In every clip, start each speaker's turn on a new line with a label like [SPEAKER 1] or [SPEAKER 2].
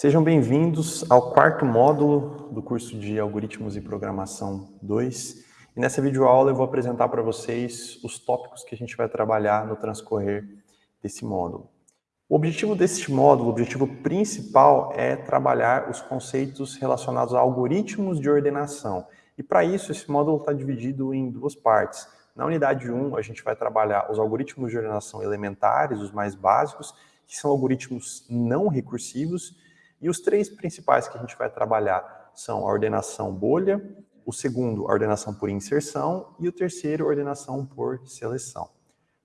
[SPEAKER 1] Sejam bem-vindos ao quarto módulo do curso de Algoritmos e Programação 2. E nessa videoaula eu vou apresentar para vocês os tópicos que a gente vai trabalhar no transcorrer desse módulo. O objetivo deste módulo, o objetivo principal é trabalhar os conceitos relacionados a algoritmos de ordenação. E para isso, esse módulo está dividido em duas partes. Na unidade 1, a gente vai trabalhar os algoritmos de ordenação elementares, os mais básicos, que são algoritmos não recursivos, e os três principais que a gente vai trabalhar são a ordenação bolha, o segundo, a ordenação por inserção, e o terceiro, a ordenação por seleção.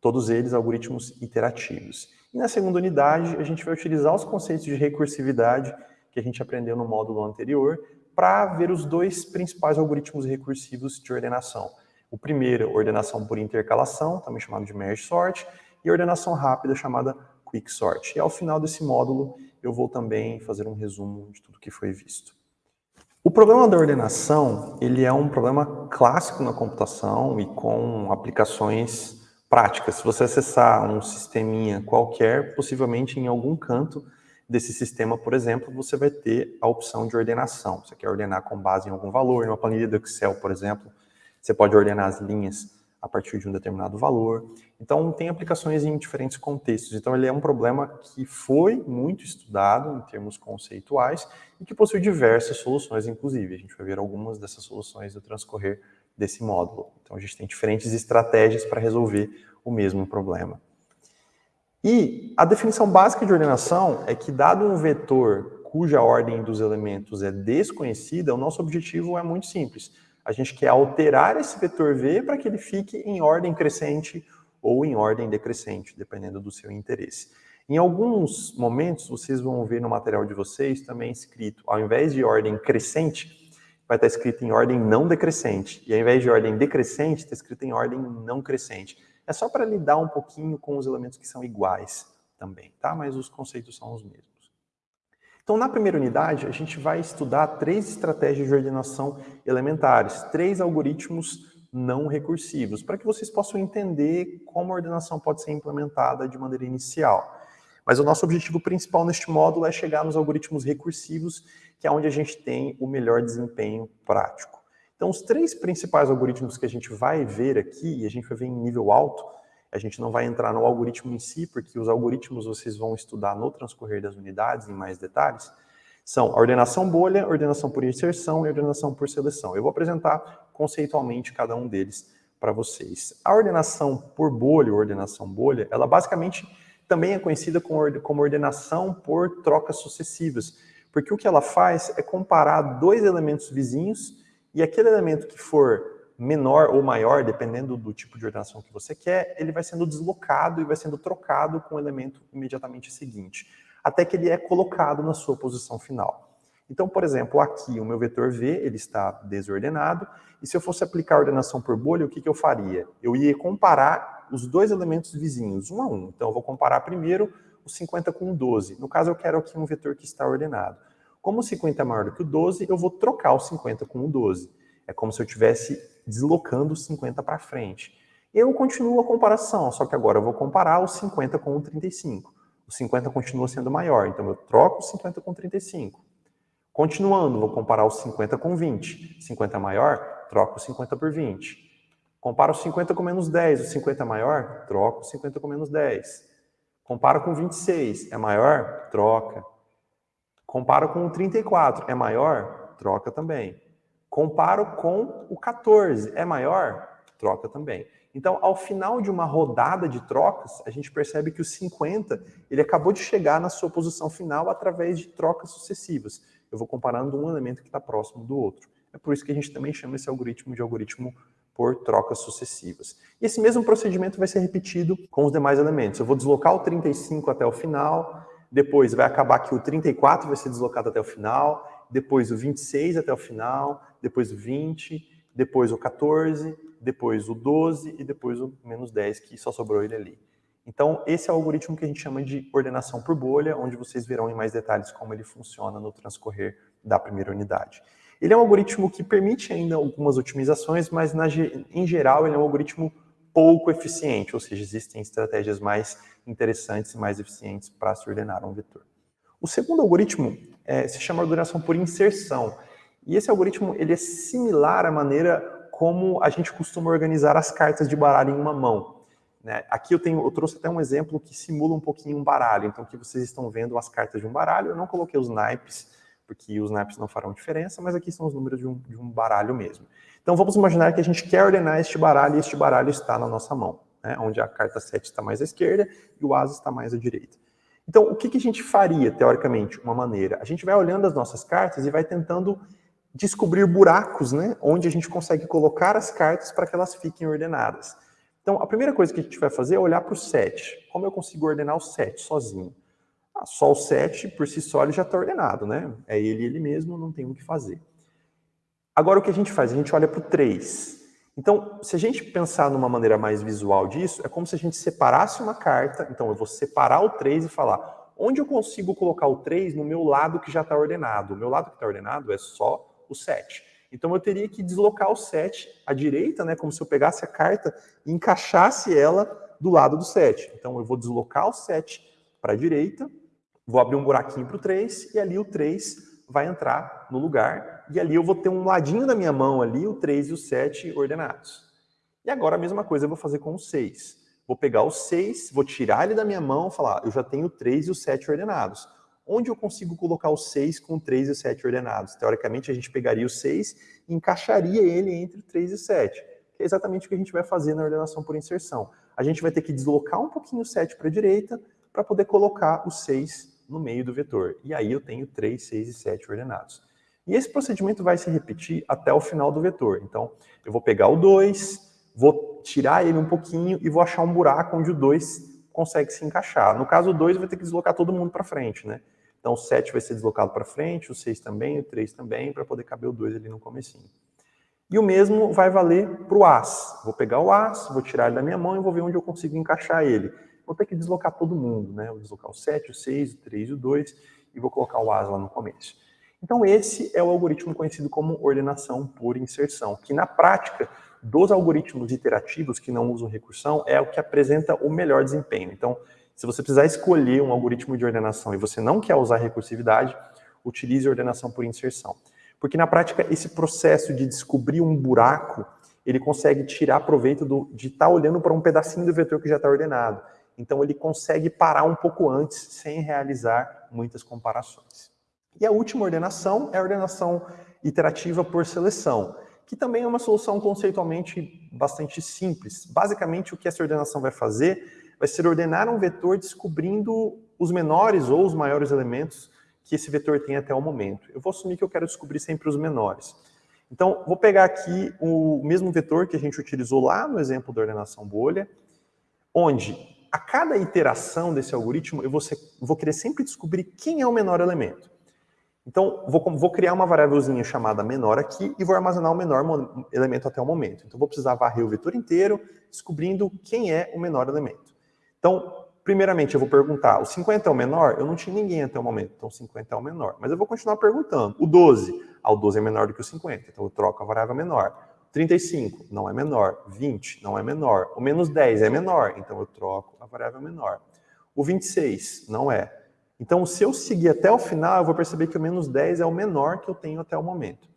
[SPEAKER 1] Todos eles algoritmos iterativos. E na segunda unidade, a gente vai utilizar os conceitos de recursividade que a gente aprendeu no módulo anterior para ver os dois principais algoritmos recursivos de ordenação. O primeiro, ordenação por intercalação, também chamado de merge sort, e ordenação rápida, chamada quick sort. E ao final desse módulo, eu vou também fazer um resumo de tudo que foi visto. O problema da ordenação, ele é um problema clássico na computação e com aplicações práticas. Se você acessar um sisteminha qualquer, possivelmente em algum canto desse sistema, por exemplo, você vai ter a opção de ordenação. Você quer ordenar com base em algum valor, em uma planilha do Excel, por exemplo, você pode ordenar as linhas a partir de um determinado valor. Então, tem aplicações em diferentes contextos. Então, ele é um problema que foi muito estudado em termos conceituais e que possui diversas soluções, inclusive. A gente vai ver algumas dessas soluções no transcorrer desse módulo. Então, a gente tem diferentes estratégias para resolver o mesmo problema. E a definição básica de ordenação é que, dado um vetor cuja ordem dos elementos é desconhecida, o nosso objetivo é muito simples a gente quer alterar esse vetor V para que ele fique em ordem crescente ou em ordem decrescente, dependendo do seu interesse. Em alguns momentos, vocês vão ver no material de vocês também escrito, ao invés de ordem crescente, vai estar escrito em ordem não decrescente. E ao invés de ordem decrescente, está escrito em ordem não crescente. É só para lidar um pouquinho com os elementos que são iguais também, tá? Mas os conceitos são os mesmos. Então, na primeira unidade, a gente vai estudar três estratégias de ordenação elementares, três algoritmos não recursivos, para que vocês possam entender como a ordenação pode ser implementada de maneira inicial. Mas o nosso objetivo principal neste módulo é chegar nos algoritmos recursivos, que é onde a gente tem o melhor desempenho prático. Então, os três principais algoritmos que a gente vai ver aqui, e a gente vai ver em nível alto, a gente não vai entrar no algoritmo em si, porque os algoritmos vocês vão estudar no transcorrer das unidades em mais detalhes, são a ordenação bolha, ordenação por inserção e ordenação por seleção. Eu vou apresentar conceitualmente cada um deles para vocês. A ordenação por bolha, ordenação bolha, ela basicamente também é conhecida como ordenação por trocas sucessivas, porque o que ela faz é comparar dois elementos vizinhos e aquele elemento que for menor ou maior, dependendo do tipo de ordenação que você quer, ele vai sendo deslocado e vai sendo trocado com o elemento imediatamente seguinte, até que ele é colocado na sua posição final. Então, por exemplo, aqui o meu vetor V ele está desordenado, e se eu fosse aplicar a ordenação por bolha, o que, que eu faria? Eu ia comparar os dois elementos vizinhos, um a um. Então, eu vou comparar primeiro o 50 com o 12. No caso, eu quero aqui um vetor que está ordenado. Como o 50 é maior do que o 12, eu vou trocar o 50 com o 12. É como se eu estivesse deslocando 50 para frente. Eu continuo a comparação, só que agora eu vou comparar o 50 com o 35. O 50 continua sendo maior, então eu troco o 50 com 35. Continuando, vou comparar o 50 com 20. 50 é maior, troco o 50 por 20. Comparo o 50 com menos 10, o 50 é maior, troco o 50 com menos 10. Comparo com 26, é maior? Troca. Comparo com o 34, é maior? Troca também. Comparo com o 14, é maior? Troca também. Então, ao final de uma rodada de trocas, a gente percebe que o 50, ele acabou de chegar na sua posição final através de trocas sucessivas. Eu vou comparando um elemento que está próximo do outro. É por isso que a gente também chama esse algoritmo de algoritmo por trocas sucessivas. E esse mesmo procedimento vai ser repetido com os demais elementos. Eu vou deslocar o 35 até o final, depois vai acabar que o 34 vai ser deslocado até o final, depois o 26 até o final, depois o 20, depois o 14, depois o 12 e depois o menos 10, que só sobrou ele ali. Então, esse é o algoritmo que a gente chama de ordenação por bolha, onde vocês verão em mais detalhes como ele funciona no transcorrer da primeira unidade. Ele é um algoritmo que permite ainda algumas otimizações, mas na, em geral ele é um algoritmo pouco eficiente, ou seja, existem estratégias mais interessantes e mais eficientes para se ordenar um vetor. O segundo algoritmo é, se chama ordenação por inserção. E esse algoritmo ele é similar à maneira como a gente costuma organizar as cartas de baralho em uma mão. Né? Aqui eu, tenho, eu trouxe até um exemplo que simula um pouquinho um baralho. Então aqui vocês estão vendo as cartas de um baralho. Eu não coloquei os naipes, porque os naipes não farão diferença, mas aqui são os números de um, de um baralho mesmo. Então vamos imaginar que a gente quer ordenar este baralho e este baralho está na nossa mão, né? onde a carta 7 está mais à esquerda e o as está mais à direita. Então, o que, que a gente faria, teoricamente? Uma maneira. A gente vai olhando as nossas cartas e vai tentando descobrir buracos, né, onde a gente consegue colocar as cartas para que elas fiquem ordenadas. Então, a primeira coisa que a gente vai fazer é olhar para o 7. Como eu consigo ordenar o 7 sozinho? Ah, só o 7, por si só, ele já está ordenado, né? É ele ele mesmo, não tem o que fazer. Agora, o que a gente faz? A gente olha para o 3. Então, se a gente pensar numa maneira mais visual disso, é como se a gente separasse uma carta. Então, eu vou separar o 3 e falar, onde eu consigo colocar o 3 no meu lado que já está ordenado? O meu lado que está ordenado é só o 7. Então eu teria que deslocar o 7 à direita, né, como se eu pegasse a carta e encaixasse ela do lado do 7. Então eu vou deslocar o 7 para a direita, vou abrir um buraquinho para o 3 e ali o 3 vai entrar no lugar e ali eu vou ter um ladinho da minha mão ali, o 3 e o 7 ordenados. E agora a mesma coisa eu vou fazer com o 6. Vou pegar o 6, vou tirar ele da minha mão e falar, eu já tenho o 3 e o 7 ordenados onde eu consigo colocar o 6 com o 3 e o 7 ordenados? Teoricamente, a gente pegaria o 6 e encaixaria ele entre o 3 e o 7, que é exatamente o que a gente vai fazer na ordenação por inserção. A gente vai ter que deslocar um pouquinho o 7 para a direita para poder colocar o 6 no meio do vetor. E aí eu tenho 3, 6 e 7 ordenados. E esse procedimento vai se repetir até o final do vetor. Então, eu vou pegar o 2, vou tirar ele um pouquinho e vou achar um buraco onde o 2 consegue se encaixar. No caso, o 2 vai ter que deslocar todo mundo para frente, né? Então o 7 vai ser deslocado para frente, o 6 também, o 3 também, para poder caber o 2 ali no comecinho. E o mesmo vai valer para o As. Vou pegar o As, vou tirar ele da minha mão e vou ver onde eu consigo encaixar ele. Vou ter que deslocar todo mundo, né? Vou deslocar o 7, o 6, o 3 e o 2 e vou colocar o As lá no começo. Então esse é o algoritmo conhecido como ordenação por inserção, que na prática, dos algoritmos iterativos que não usam recursão, é o que apresenta o melhor desempenho. Então, se você precisar escolher um algoritmo de ordenação e você não quer usar recursividade, utilize ordenação por inserção. Porque na prática, esse processo de descobrir um buraco, ele consegue tirar proveito do, de estar tá olhando para um pedacinho do vetor que já está ordenado. Então ele consegue parar um pouco antes, sem realizar muitas comparações. E a última ordenação é a ordenação iterativa por seleção, que também é uma solução conceitualmente bastante simples. Basicamente, o que essa ordenação vai fazer vai ser ordenar um vetor descobrindo os menores ou os maiores elementos que esse vetor tem até o momento. Eu vou assumir que eu quero descobrir sempre os menores. Então, vou pegar aqui o mesmo vetor que a gente utilizou lá no exemplo da ordenação bolha, onde a cada iteração desse algoritmo eu vou, ser, vou querer sempre descobrir quem é o menor elemento. Então, vou, vou, criar uma variávelzinha chamada menor aqui e vou armazenar o menor elemento até o momento. Então, vou precisar varrer o vetor inteiro, descobrindo quem é o menor elemento. Então, primeiramente, eu vou perguntar, o 50 é o menor? Eu não tinha ninguém até o momento, então 50 é o menor. Mas eu vou continuar perguntando. O 12? Ah, o 12 é menor do que o 50, então eu troco a variável menor. 35 não é menor, 20 não é menor, o menos 10 é menor, então eu troco a variável menor. O 26 não é. Então, se eu seguir até o final, eu vou perceber que o menos 10 é o menor que eu tenho até o momento.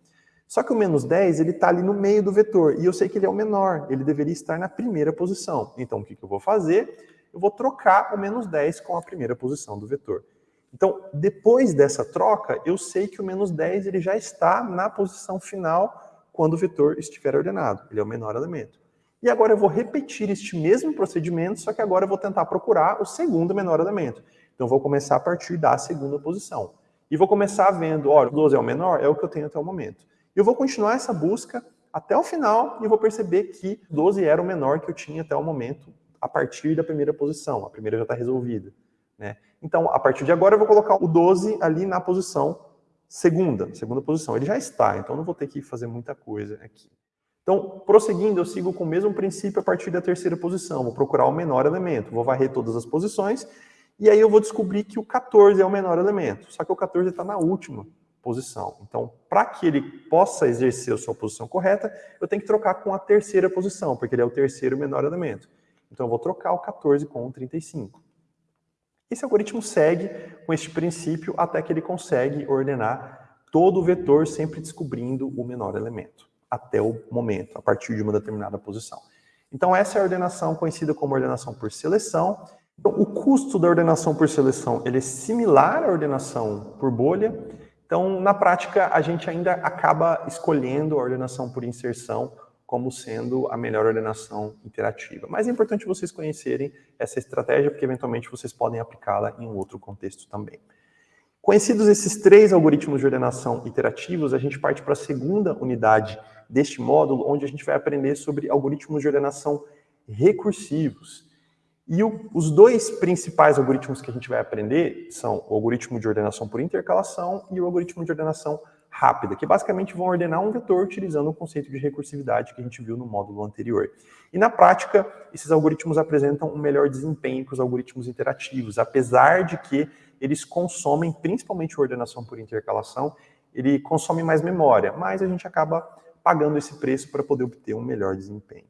[SPEAKER 1] Só que o menos 10, ele está ali no meio do vetor, e eu sei que ele é o menor, ele deveria estar na primeira posição. Então, o que, que eu vou fazer? eu vou trocar o menos 10 com a primeira posição do vetor. Então, depois dessa troca, eu sei que o menos 10 ele já está na posição final quando o vetor estiver ordenado. Ele é o menor elemento. E agora eu vou repetir este mesmo procedimento, só que agora eu vou tentar procurar o segundo menor elemento. Então, eu vou começar a partir da segunda posição. E vou começar vendo, olha, o 12 é o menor, é o que eu tenho até o momento. E eu vou continuar essa busca até o final e vou perceber que 12 era o menor que eu tinha até o momento a partir da primeira posição. A primeira já está resolvida. Né? Então, a partir de agora, eu vou colocar o 12 ali na posição segunda, segunda posição. Ele já está, então não vou ter que fazer muita coisa aqui. Então, prosseguindo, eu sigo com o mesmo princípio a partir da terceira posição. Vou procurar o menor elemento, vou varrer todas as posições, e aí eu vou descobrir que o 14 é o menor elemento. Só que o 14 está na última posição. Então, para que ele possa exercer a sua posição correta, eu tenho que trocar com a terceira posição, porque ele é o terceiro menor elemento. Então eu vou trocar o 14 com o 35. Esse algoritmo segue com este princípio até que ele consegue ordenar todo o vetor, sempre descobrindo o menor elemento, até o momento, a partir de uma determinada posição. Então essa é a ordenação conhecida como ordenação por seleção. Então, o custo da ordenação por seleção ele é similar à ordenação por bolha. Então, na prática, a gente ainda acaba escolhendo a ordenação por inserção como sendo a melhor ordenação interativa. Mas é importante vocês conhecerem essa estratégia, porque eventualmente vocês podem aplicá-la em outro contexto também. Conhecidos esses três algoritmos de ordenação iterativos, a gente parte para a segunda unidade deste módulo, onde a gente vai aprender sobre algoritmos de ordenação recursivos. E o, os dois principais algoritmos que a gente vai aprender são o algoritmo de ordenação por intercalação e o algoritmo de ordenação rápida, que basicamente vão ordenar um vetor utilizando o conceito de recursividade que a gente viu no módulo anterior. E na prática, esses algoritmos apresentam um melhor desempenho que os algoritmos interativos, apesar de que eles consomem, principalmente ordenação por intercalação, ele consome mais memória, mas a gente acaba pagando esse preço para poder obter um melhor desempenho.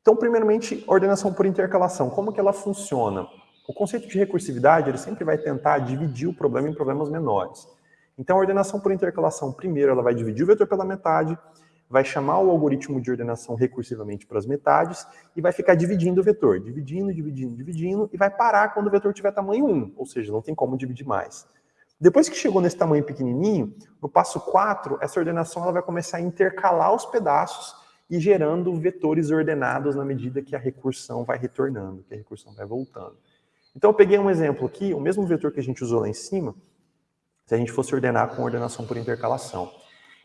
[SPEAKER 1] Então, primeiramente, ordenação por intercalação. Como que ela funciona? O conceito de recursividade, ele sempre vai tentar dividir o problema em problemas menores. Então, a ordenação por intercalação, primeiro, ela vai dividir o vetor pela metade, vai chamar o algoritmo de ordenação recursivamente para as metades e vai ficar dividindo o vetor, dividindo, dividindo, dividindo, e vai parar quando o vetor tiver tamanho 1, ou seja, não tem como dividir mais. Depois que chegou nesse tamanho pequenininho, no passo 4, essa ordenação ela vai começar a intercalar os pedaços e gerando vetores ordenados na medida que a recursão vai retornando, que a recursão vai voltando. Então eu peguei um exemplo aqui, o mesmo vetor que a gente usou lá em cima, se a gente fosse ordenar com ordenação por intercalação.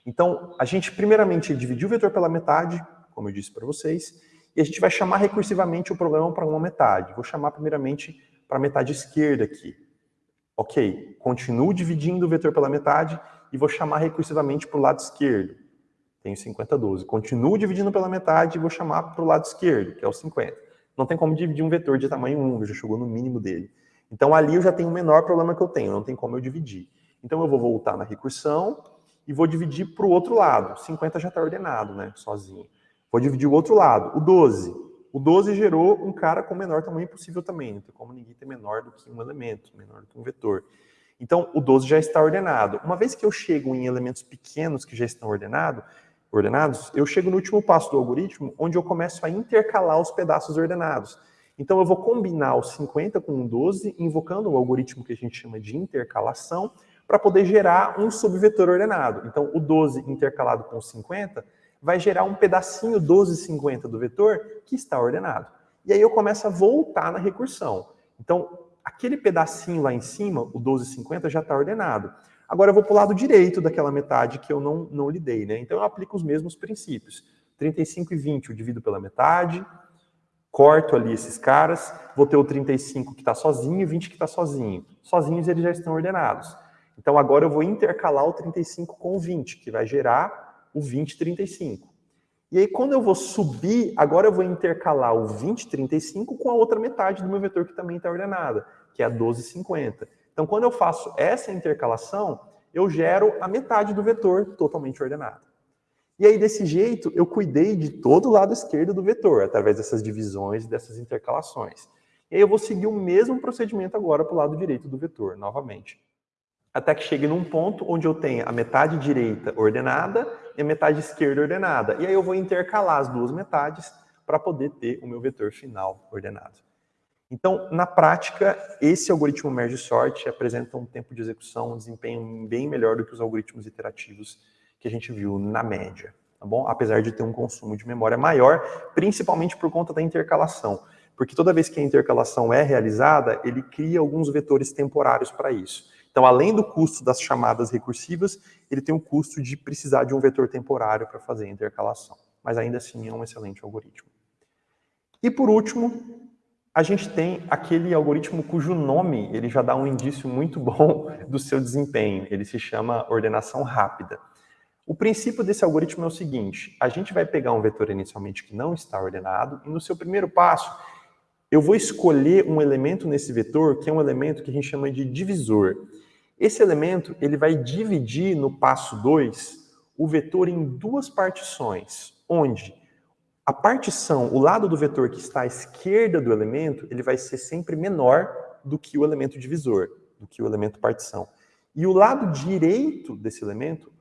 [SPEAKER 1] Então, a gente primeiramente dividiu o vetor pela metade, como eu disse para vocês, e a gente vai chamar recursivamente o problema para uma metade. Vou chamar primeiramente para a metade esquerda aqui. Ok, continuo dividindo o vetor pela metade e vou chamar recursivamente para o lado esquerdo. Tenho 50, 12. Continuo dividindo pela metade e vou chamar para o lado esquerdo, que é o 50. Não tem como dividir um vetor de tamanho 1, já chegou no mínimo dele. Então ali eu já tenho o menor problema que eu tenho, não tem como eu dividir. Então eu vou voltar na recursão e vou dividir para o outro lado. 50 já está ordenado, né, sozinho. Vou dividir o outro lado, o 12. O 12 gerou um cara com o menor tamanho possível também. Tem como ninguém ter menor do que um elemento, menor do que um vetor. Então, o 12 já está ordenado. Uma vez que eu chego em elementos pequenos que já estão ordenado, ordenados, eu chego no último passo do algoritmo, onde eu começo a intercalar os pedaços ordenados. Então, eu vou combinar o 50 com o 12, invocando o algoritmo que a gente chama de intercalação, para poder gerar um subvetor ordenado. Então, o 12 intercalado com o 50 vai gerar um pedacinho 1250 do vetor que está ordenado. E aí eu começo a voltar na recursão. Então, aquele pedacinho lá em cima, o 1250, já está ordenado. Agora eu vou para o lado direito daquela metade que eu não, não lidei, né? Então eu aplico os mesmos princípios. 35 e 20 eu divido pela metade, corto ali esses caras, vou ter o 35 que está sozinho e o 20 que está sozinho. Sozinhos eles já estão ordenados. Então agora eu vou intercalar o 35 com o 20, que vai gerar o 2035. E aí, quando eu vou subir, agora eu vou intercalar o 2035 com a outra metade do meu vetor que também está ordenada, que é a 1250. Então, quando eu faço essa intercalação, eu gero a metade do vetor totalmente ordenado. E aí, desse jeito, eu cuidei de todo o lado esquerdo do vetor, através dessas divisões e dessas intercalações. E aí eu vou seguir o mesmo procedimento agora para o lado direito do vetor, novamente até que chegue num ponto onde eu tenha a metade direita ordenada e a metade esquerda ordenada. E aí eu vou intercalar as duas metades para poder ter o meu vetor final ordenado. Então, na prática, esse algoritmo merge sort apresenta um tempo de execução, um desempenho bem melhor do que os algoritmos iterativos que a gente viu na média, tá bom? Apesar de ter um consumo de memória maior, principalmente por conta da intercalação. Porque toda vez que a intercalação é realizada, ele cria alguns vetores temporários para isso. Então, além do custo das chamadas recursivas, ele tem o custo de precisar de um vetor temporário para fazer a intercalação. Mas ainda assim é um excelente algoritmo. E por último, a gente tem aquele algoritmo cujo nome ele já dá um indício muito bom do seu desempenho. Ele se chama ordenação rápida. O princípio desse algoritmo é o seguinte, a gente vai pegar um vetor inicialmente que não está ordenado, e no seu primeiro passo, eu vou escolher um elemento nesse vetor, que é um elemento que a gente chama de divisor. Esse elemento ele vai dividir no passo 2 o vetor em duas partições, onde a partição, o lado do vetor que está à esquerda do elemento, ele vai ser sempre menor do que o elemento divisor, do que o elemento partição. E o lado direito desse elemento,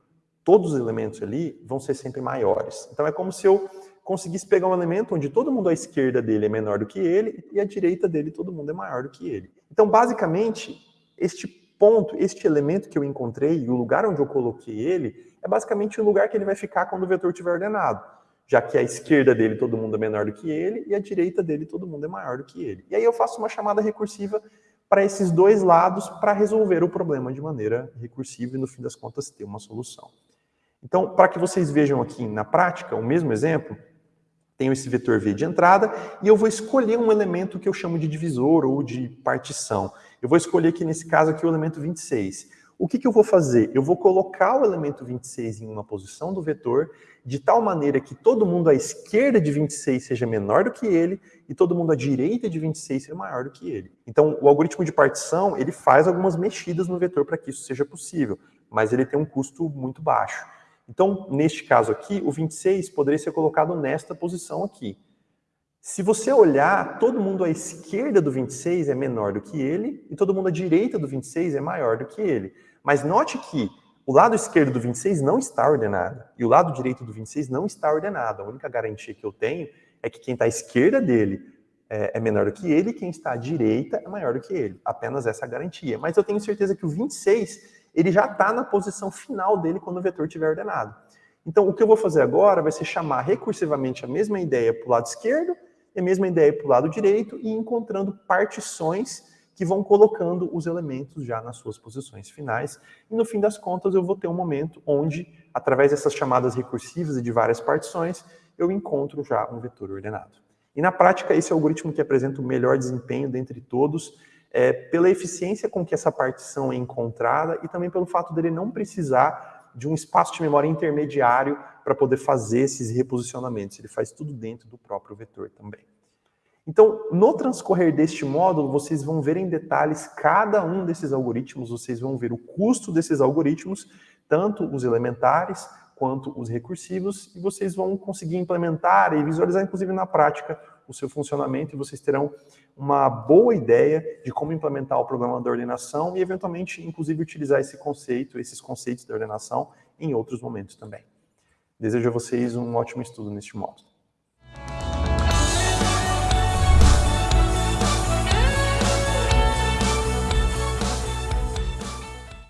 [SPEAKER 1] todos os elementos ali vão ser sempre maiores. Então é como se eu conseguisse pegar um elemento onde todo mundo à esquerda dele é menor do que ele e à direita dele todo mundo é maior do que ele. Então, basicamente, este ponto, este elemento que eu encontrei e o lugar onde eu coloquei ele é basicamente o lugar que ele vai ficar quando o vetor estiver ordenado, já que à esquerda dele todo mundo é menor do que ele e à direita dele todo mundo é maior do que ele. E aí eu faço uma chamada recursiva para esses dois lados para resolver o problema de maneira recursiva e, no fim das contas, ter uma solução. Então, para que vocês vejam aqui na prática, o mesmo exemplo, tenho esse vetor V de entrada e eu vou escolher um elemento que eu chamo de divisor ou de partição. Eu vou escolher aqui, nesse caso aqui, o elemento 26. O que, que eu vou fazer? Eu vou colocar o elemento 26 em uma posição do vetor de tal maneira que todo mundo à esquerda de 26 seja menor do que ele e todo mundo à direita de 26 seja maior do que ele. Então, o algoritmo de partição, ele faz algumas mexidas no vetor para que isso seja possível, mas ele tem um custo muito baixo. Então, neste caso aqui, o 26 poderia ser colocado nesta posição aqui. Se você olhar, todo mundo à esquerda do 26 é menor do que ele, e todo mundo à direita do 26 é maior do que ele. Mas note que o lado esquerdo do 26 não está ordenado, e o lado direito do 26 não está ordenado. A única garantia que eu tenho é que quem está à esquerda dele é, é menor do que ele, e quem está à direita é maior do que ele. Apenas essa garantia. Mas eu tenho certeza que o 26 ele já está na posição final dele quando o vetor estiver ordenado. Então, o que eu vou fazer agora vai ser chamar recursivamente a mesma ideia para o lado esquerdo e a mesma ideia para o lado direito e encontrando partições que vão colocando os elementos já nas suas posições finais. E no fim das contas, eu vou ter um momento onde, através dessas chamadas recursivas e de várias partições, eu encontro já um vetor ordenado. E na prática, esse algoritmo que apresenta o melhor desempenho dentre todos, é, pela eficiência com que essa partição é encontrada e também pelo fato dele não precisar de um espaço de memória intermediário para poder fazer esses reposicionamentos. Ele faz tudo dentro do próprio vetor também. Então, no transcorrer deste módulo, vocês vão ver em detalhes cada um desses algoritmos, vocês vão ver o custo desses algoritmos, tanto os elementares quanto os recursivos, e vocês vão conseguir implementar e visualizar, inclusive na prática, o seu funcionamento e vocês terão uma boa ideia de como implementar o programa da ordenação e, eventualmente, inclusive, utilizar esse conceito, esses conceitos da ordenação em outros momentos também. Desejo a vocês um ótimo estudo neste módulo.